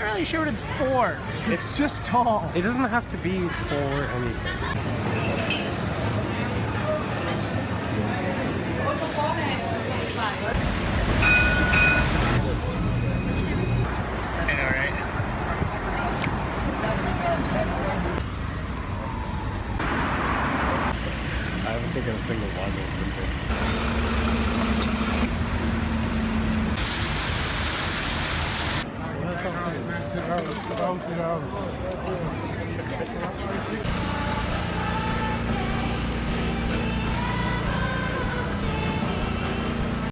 not really sure what it's for. It's, just tall. It doesn't have to be for anything. I know, right? I haven't taken a single one of them. House, without the house.